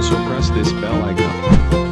also press this bell icon.